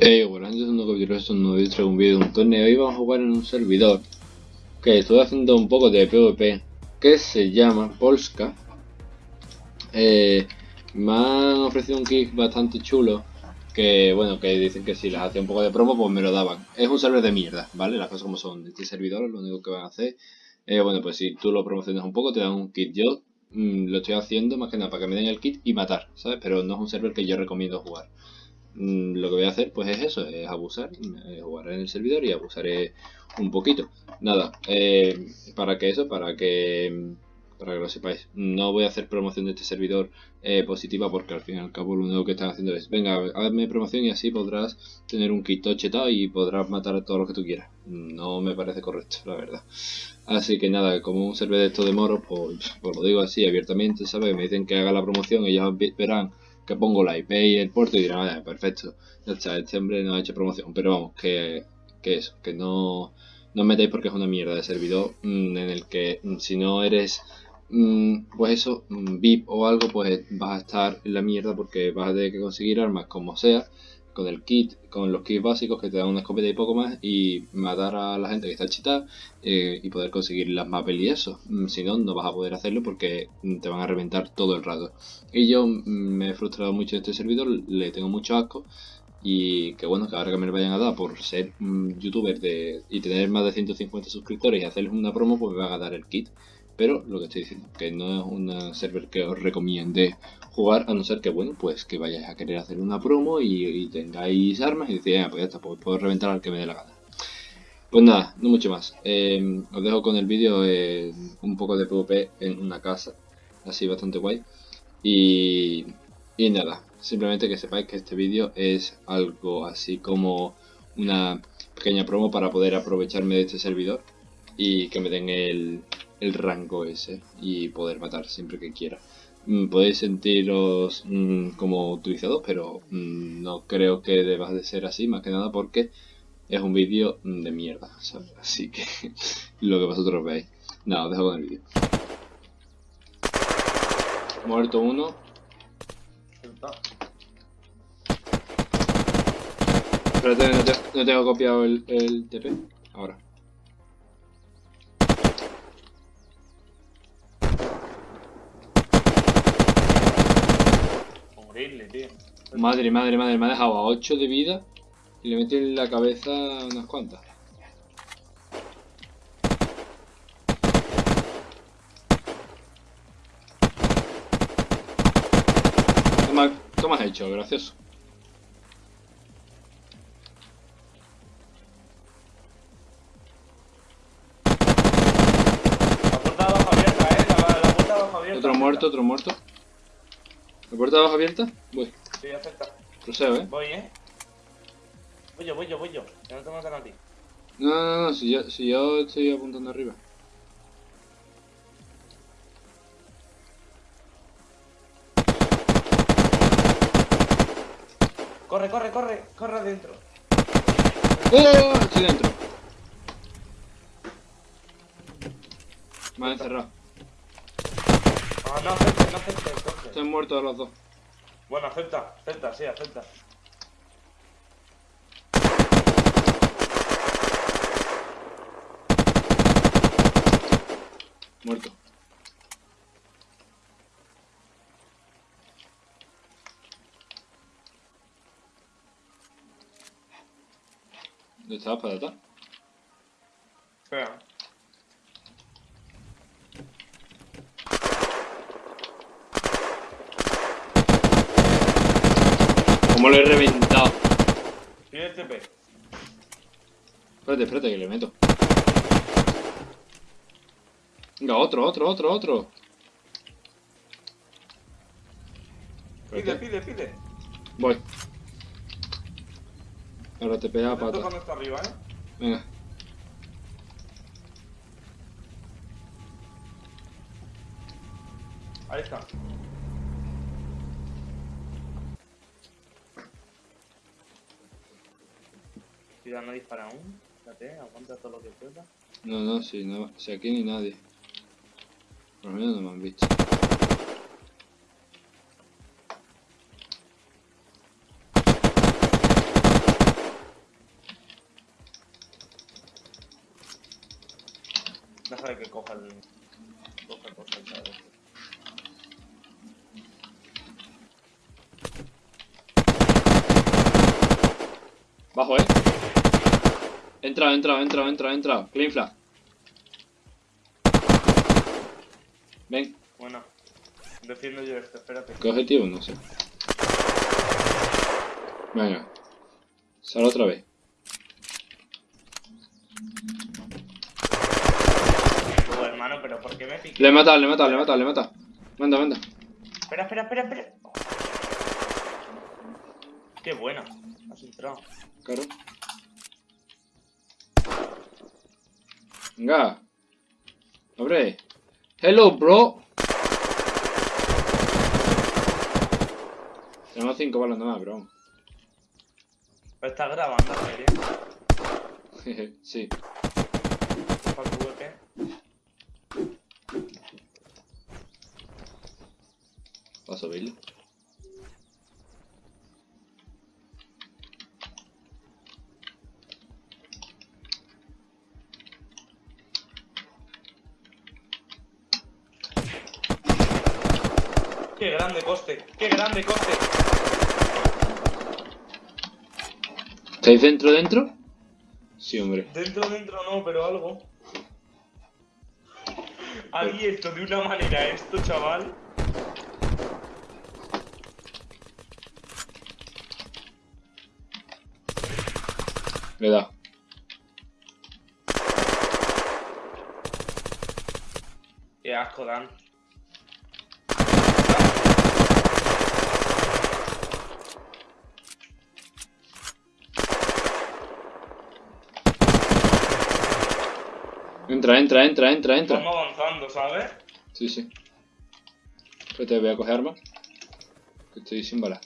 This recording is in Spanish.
Hey, bueno, antes de capítulo de un nuevo un vídeo de un torneo y vamos a jugar en un servidor que estoy haciendo un poco de PvP que se llama Polska. Eh, me han ofrecido un kick bastante chulo que, bueno, que dicen que si les hacía un poco de promo pues me lo daban. Es un server de mierda, ¿vale? Las cosas como son. Este servidor lo único que van a hacer, eh, bueno, pues si tú lo promocionas un poco te dan un kit. Yo mm, lo estoy haciendo más que nada para que me den el kit y matar, ¿sabes? Pero no es un server que yo recomiendo jugar. Mm, lo que voy a hacer pues es eso, es abusar, eh, jugar en el servidor y abusaré un poquito. Nada, eh, para que eso, para que para que lo sepáis, no voy a hacer promoción de este servidor eh, positiva porque al fin y al cabo lo único que están haciendo es, venga, hazme promoción y así podrás tener un kit chetado y podrás matar a todo lo que tú quieras. No me parece correcto, la verdad. Así que nada, como un servidor de esto de moros, pues, pues, lo digo así abiertamente, ¿sabes? Me dicen que haga la promoción, ellos verán que pongo la IP y el puerto y dirán, ah, perfecto, ya está, este hombre no ha hecho promoción, pero vamos, que, que eso, que no, no metáis porque es una mierda de servidor mm, en el que mm, si no eres, mm, pues eso, VIP o algo, pues vas a estar en la mierda porque vas a tener que conseguir armas como sea con el kit, con los kits básicos que te dan una escopeta y poco más y matar a la gente que está chetada eh, y poder conseguir las mapes y eso. Mm, si no, no vas a poder hacerlo porque te van a reventar todo el rato. Y yo mm, me he frustrado mucho en este servidor, le tengo mucho asco y que bueno, que ahora que me lo vayan a dar por ser youtuber de, y tener más de 150 suscriptores y hacerles una promo, pues me van a dar el kit. Pero lo que estoy diciendo, que no es un server que os recomiende jugar, a no ser que, bueno, pues que vayáis a querer hacer una promo y, tengáis armas y decís, ah, pues ya está, pues puedo reventar al que me dé la gana. Pues nada, no mucho más. Em, os dejo con el vídeo eh, un poco de PvP en una casa, así bastante guay. Y, y nada, simplemente que sepáis que este vídeo es algo así como una pequeña promo para poder aprovecharme de este servidor y que me den el, el rango ese y poder matar siempre que quiera. Mm, podéis sentiros mm, como utilizados, pero mm, no creo que deba de ser así, más que nada porque es un vídeo de mierda, Así que lo que vosotros veis. Nada, os dejo con el vídeo. Muerto uno. Espérate, no, no tengo copiado el, el TP. Ahora. Madre, madre, madre, me ha dejado a 8 de vida y le metí en la cabeza unas cuantas. ¿Qué me has hecho? Gracioso. La puerta abajo abierta, eh. La, puerta de abajo abierta. Otro muerto, otro muerto. ¿La puerta abajo abierta? Voy. Sí, acepta. Proceo, eh. Voy, eh. Voy yo, voy yo, voy yo. Que no te matan a ti. No, no, no, si yo, si yo estoy apuntando arriba. Corre, corre, corre, corre adentro. ¡Oh! Estoy dentro. Me han encerrado. No acepte, no acepte, entonces. Están muertos los dos. Bueno, acepta, acepta, sí, acepta. Muerto. ¿Dónde está la patata? Espera. ¿Cómo lo he reventado? Tiene el TP. Espérate, espérate, que le meto. Venga, otro, otro, otro, otro. Pide, pide, pide. Voy. Ahora te pega pata. está arriba, eh. Venga. Ahí está. ciudad no dispara aún. Fíjate, aguanta todo lo que pueda. No, no, sí, no, si aquí ni nadie. Por lo menos no me han visto. Déjale que coja el... Coja cosa el Bajo, eh. Entra, entra, entra, entra, entra. Clean flag. Ven, Bueno. Defiendo yo esto, espérate. ¿qué objetivo? No sé. Venga. Sal otra vez. Luego, hermano, pero ¿por qué me pica? Le mata, le mata, le mata, le mata. Manda, manda. Espera, espera, espera, espera. Qué buena. Has entrado. Claro. Venga. Abre. Hello, bro. Tenemos cinco balas nada más, bro. ¿Estás grabando? Jeje, sí. ¿Para tu VP? Vas a subirlo. ¡Qué grande coste! ¡Qué grande coste! ¿Estáis dentro, dentro? Sí, hombre. Dentro, dentro no, pero algo. Abierto de una manera esto, chaval. Le da. Qué asco dan. Entra, entra, entra, entra, entra. Vamos avanzando, ¿sabes? Sí, sí. Espérate, voy a coger armas. Que estoy sin balas.